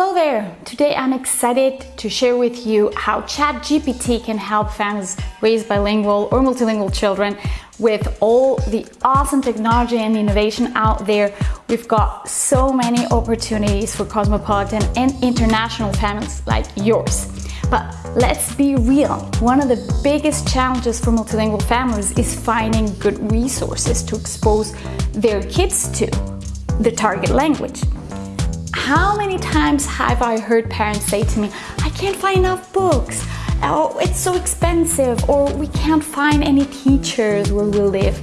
Hello there! Today I'm excited to share with you how ChatGPT can help families raise bilingual or multilingual children with all the awesome technology and innovation out there. We've got so many opportunities for cosmopolitan and international families like yours. But let's be real, one of the biggest challenges for multilingual families is finding good resources to expose their kids to the target language. How many times have I heard parents say to me, I can't find enough books, oh, it's so expensive, or we can't find any teachers where we live.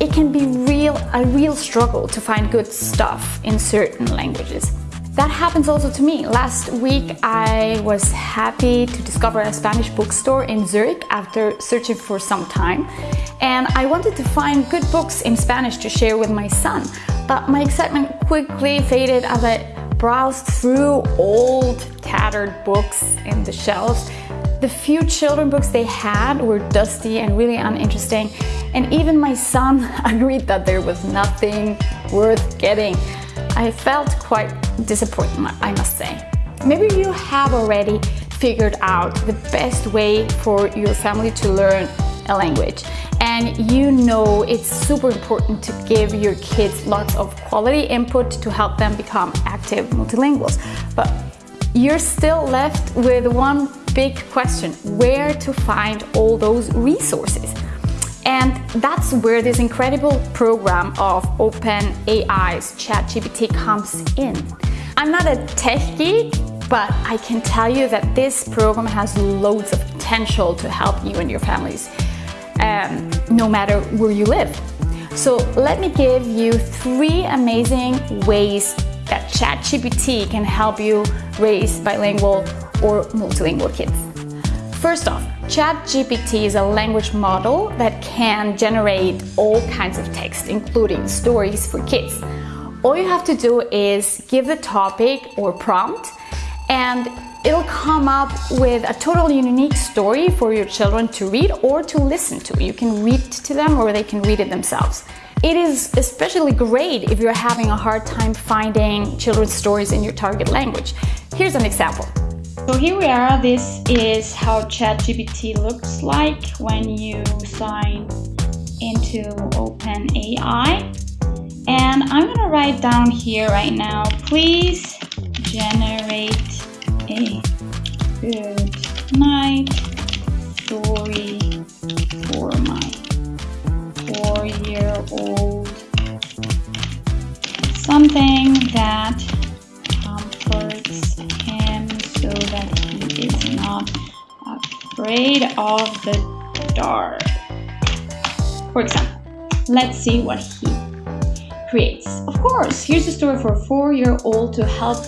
It can be real, a real struggle to find good stuff in certain languages. That happens also to me. Last week I was happy to discover a Spanish bookstore in Zurich after searching for some time and I wanted to find good books in Spanish to share with my son but my excitement quickly faded as I browsed through old tattered books in the shelves. The few children books they had were dusty and really uninteresting and even my son agreed that there was nothing worth getting. I felt quite disappointed, I must say. Maybe you have already figured out the best way for your family to learn a language and you know it's super important to give your kids lots of quality input to help them become active multilinguals. But you're still left with one big question where to find all those resources? And that's where this incredible program of OpenAI's ChatGPT comes in. I'm not a tech geek, but I can tell you that this program has loads of potential to help you and your families, um, no matter where you live. So let me give you three amazing ways that ChatGPT can help you raise bilingual or multilingual kids. First off, ChatGPT is a language model that can generate all kinds of text, including stories for kids. All you have to do is give the topic or prompt and it'll come up with a totally unique story for your children to read or to listen to. You can read to them or they can read it themselves. It is especially great if you're having a hard time finding children's stories in your target language. Here's an example. So here we are, this is how ChatGPT looks like when you sign into OpenAI. And I'm gonna write down here right now, please of the dark. For example, let's see what he creates. Of course, here's a story for a four-year-old to help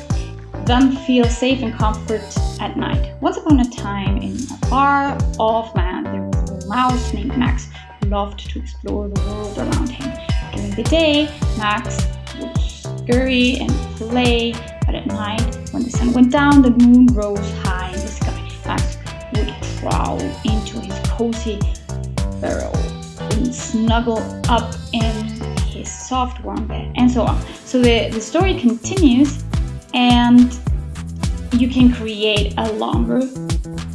them feel safe and comfort at night. Once upon a time, in a far off land, there was a mouse named Max who loved to explore the world around him. During the day, Max would scurry and play, but at night, when the sun went down, the moon rose high in the would crawl into his cozy burrow and snuggle up in his soft warm bed and so on. So the, the story continues and you can create a longer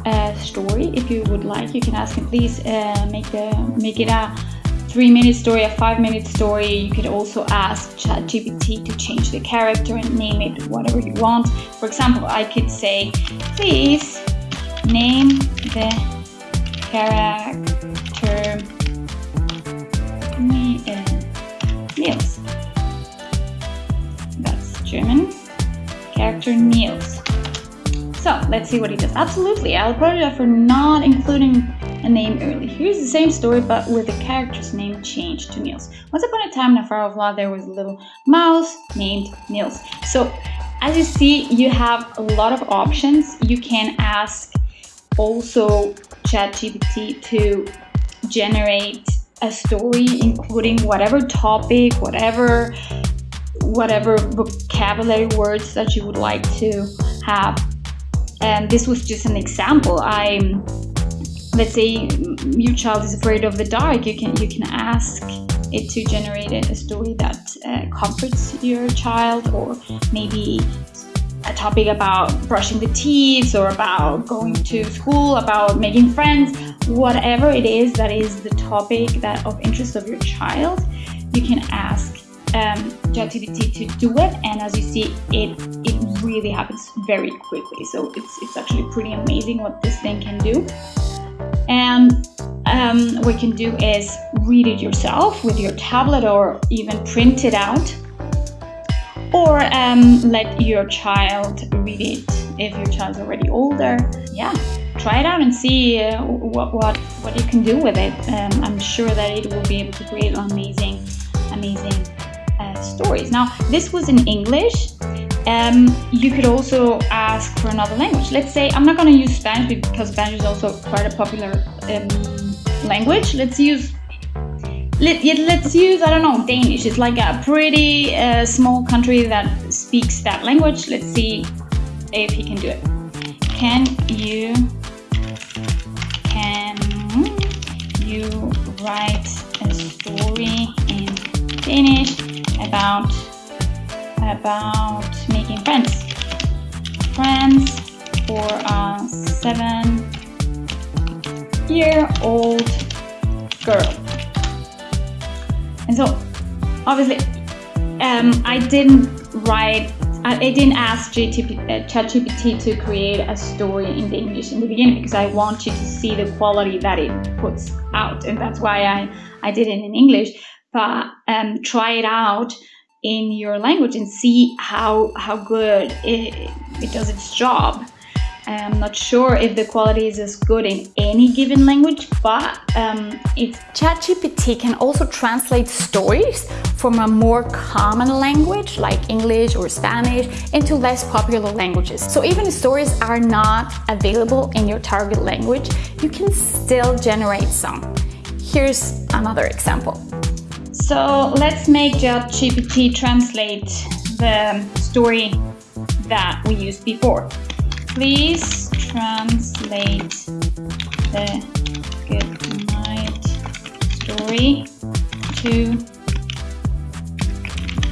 uh, story if you would like. You can ask him, please uh, make, the, make it a three minute story, a five minute story. You could also ask ChatGPT to change the character and name it whatever you want. For example, I could say, please Name the character Niels. That's German. Character Niels. So let's see what he does. Absolutely, I'll apologize for not including a name early. Here's the same story, but with the character's name changed to Niels. Once upon a time in a far off land, there was a little mouse named Niels. So as you see, you have a lot of options. You can ask also ChatGPT to generate a story including whatever topic, whatever whatever vocabulary words that you would like to have. And this was just an example. I let's say your child is afraid of the dark, you can you can ask it to generate a story that uh, comforts your child or maybe a topic about brushing the teeth or about going to school, about making friends, whatever it is that is the topic that of interest of your child, you can ask um, ChatGPT to do it, and as you see, it it really happens very quickly. So it's it's actually pretty amazing what this thing can do. And um, what you can do is read it yourself with your tablet or even print it out or um, let your child read it if your child's already older. Yeah, try it out and see uh, what, what, what you can do with it. Um, I'm sure that it will be able to create amazing, amazing uh, stories. Now, this was in English. Um, you could also ask for another language. Let's say, I'm not going to use Spanish because Spanish is also quite a popular um, language. Let's use let, let's use, I don't know, Danish. It's like a pretty uh, small country that speaks that language. Let's see if he can do it. Can you, can you write a story in Danish about, about making friends? Friends for a seven year old girl. And so obviously um, I didn't write, I, I didn't ask uh, ChatGPT to create a story in the English in the beginning because I want you to see the quality that it puts out. And that's why I, I did it in English. But um, try it out in your language and see how, how good it, it does its job. I'm not sure if the quality is as good in any given language, but um, it's... ChatGPT can also translate stories from a more common language like English or Spanish into less popular languages. So even if stories are not available in your target language, you can still generate some. Here's another example. So let's make ChatGPT translate the story that we used before. Please translate the good night story to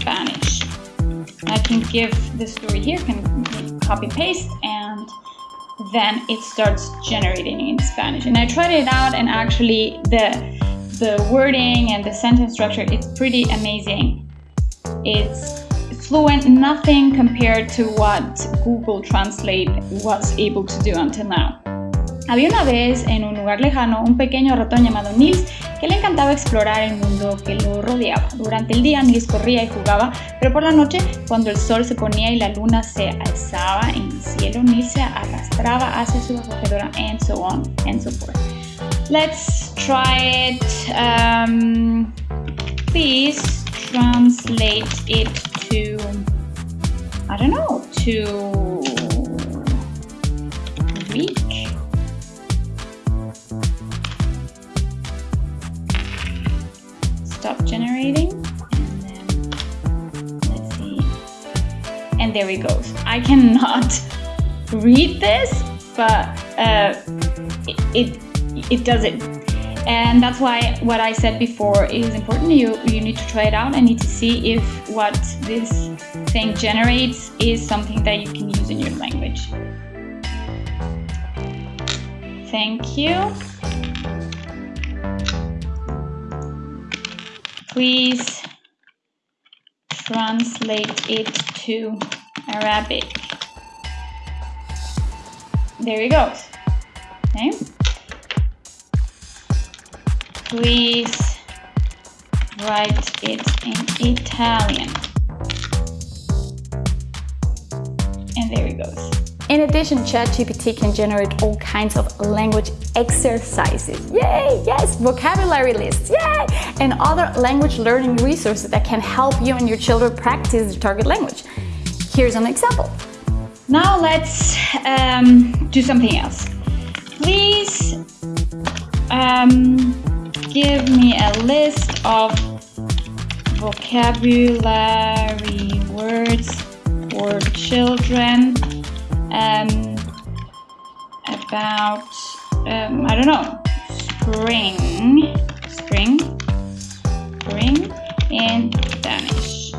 Spanish. I can give the story here, can copy paste and then it starts generating in Spanish. And I tried it out and actually the the wording and the sentence structure, it's pretty amazing. It's fluent, nothing compared to what Google Translate was able to do until now. Había una vez en un lugar lejano un pequeño ratón llamado Nils que le encantaba explorar el mundo que lo rodeaba. Durante el día Nils corría y jugaba, pero por la noche, cuando el sol se ponía y la luna se alzaba en el cielo, Nils se arrastraba hacia su acogedora and so on and so forth. Let's try it. Um, please translate it don't know, to Greek. Stop generating. And then, let's see. And there it goes. I cannot read this, but uh, it, it, it does it and that's why what I said before is important. You, you need to try it out and need to see if what this thing generates is something that you can use in your language. Thank you. Please translate it to Arabic. There you go. Okay please write it in Italian. And there it goes. In addition, ChatGPT can generate all kinds of language exercises. Yay! Yes! Vocabulary lists. Yay! And other language learning resources that can help you and your children practice the target language. Here's an example. Now let's um, do something else. Please um, give me a list of vocabulary words for children um, about, um, I don't know, spring, spring, spring in Danish.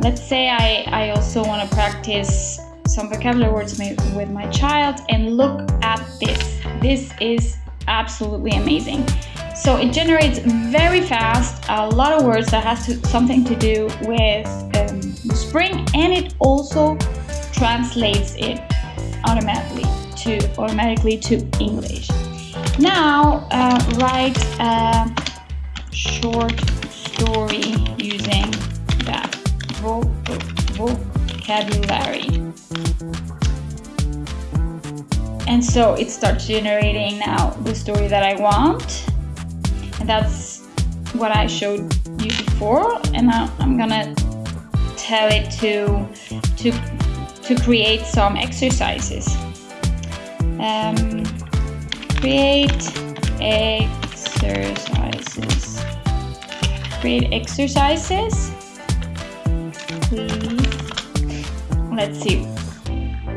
let's say I, I also want to practice some vocabulary words with my child and look at this. This is absolutely amazing. So it generates very fast a lot of words that has to, something to do with um, spring and it also translates it automatically to automatically to English. Now uh, write a short story using that vocabulary. And so it starts generating now the story that I want. And that's what I showed you before. And now I'm gonna tell it to, to, to create some exercises. Um, create exercises. Create exercises. Please. Let's see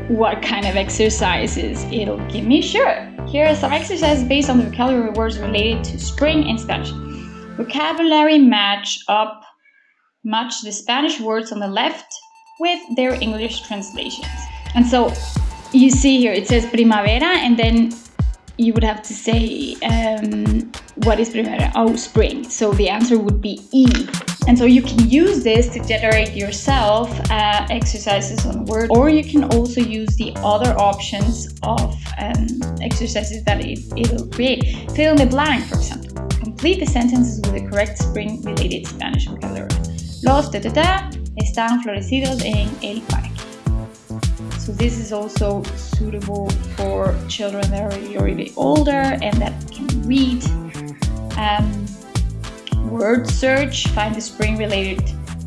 what kind of exercises it'll give me. Sure, here are some exercises based on the vocabulary words related to spring in Spanish. Vocabulary match up, match the Spanish words on the left with their English translations. And so you see here, it says primavera, and then you would have to say, um, what is primavera? Oh, spring. So the answer would be E. And so you can use this to generate yourself uh, exercises on Word, or you can also use the other options of um, exercises that it, it'll create. Fill in the blank, for example. Complete the sentences with the correct spring-related Spanish vocabulary. Los ta, ta, ta, están florecidos en el parque. So this is also suitable for children that are already older and that can read. Um, word search, find the spring related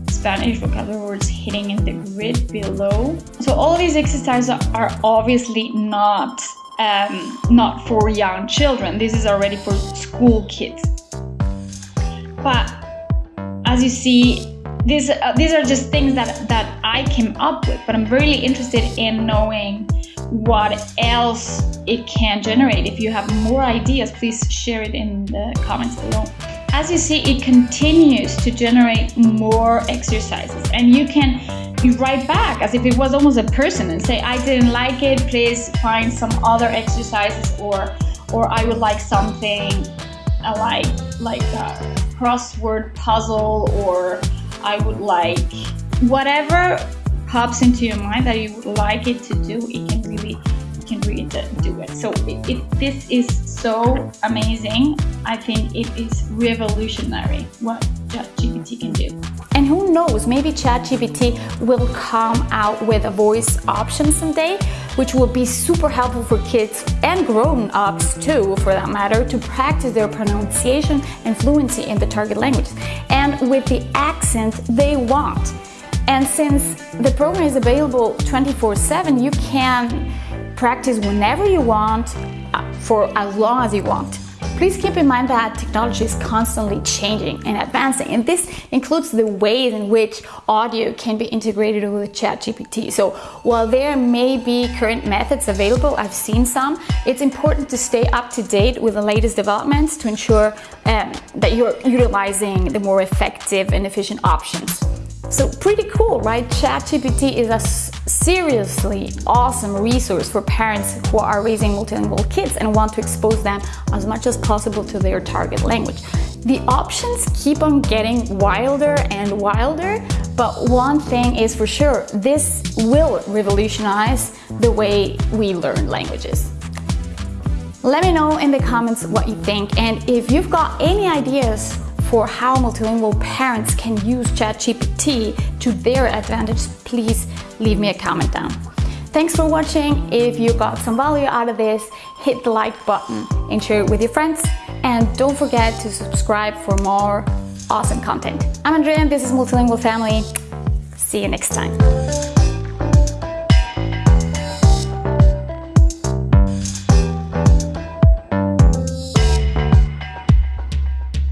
Spanish vocabulary words hidden in the grid below. So all these exercises are obviously not um, not for young children. This is already for school kids. But as you see, these uh, these are just things that that I came up with. But I'm really interested in knowing what else it can generate. If you have more ideas, please share it in the comments below as you see, it continues to generate more exercises and you can write back as if it was almost a person and say, I didn't like it, please find some other exercises or or I would like something uh, like like a crossword puzzle or I would like whatever pops into your mind that you would like it to do, it can really can really do it. So it, it, this is so amazing. I think it is revolutionary what ChatGPT can do. And who knows, maybe ChatGPT will come out with a voice option someday, which will be super helpful for kids and grown-ups too, for that matter, to practice their pronunciation and fluency in the target language and with the accent they want. And since the program is available 24-7, you can practice whenever you want uh, for as long as you want. Please keep in mind that technology is constantly changing and advancing, and this includes the ways in which audio can be integrated with ChatGPT. So while there may be current methods available, I've seen some, it's important to stay up to date with the latest developments to ensure um, that you're utilizing the more effective and efficient options. So pretty cool, right? ChatGPT is a seriously awesome resource for parents who are raising multilingual kids and want to expose them as much as possible to their target language. The options keep on getting wilder and wilder, but one thing is for sure, this will revolutionize the way we learn languages. Let me know in the comments what you think and if you've got any ideas for how multilingual parents can use ChatGPT to their advantage, please leave me a comment down. Thanks for watching. If you got some value out of this, hit the like button and share it with your friends. And don't forget to subscribe for more awesome content. I'm Andrea and this is Multilingual Family. See you next time.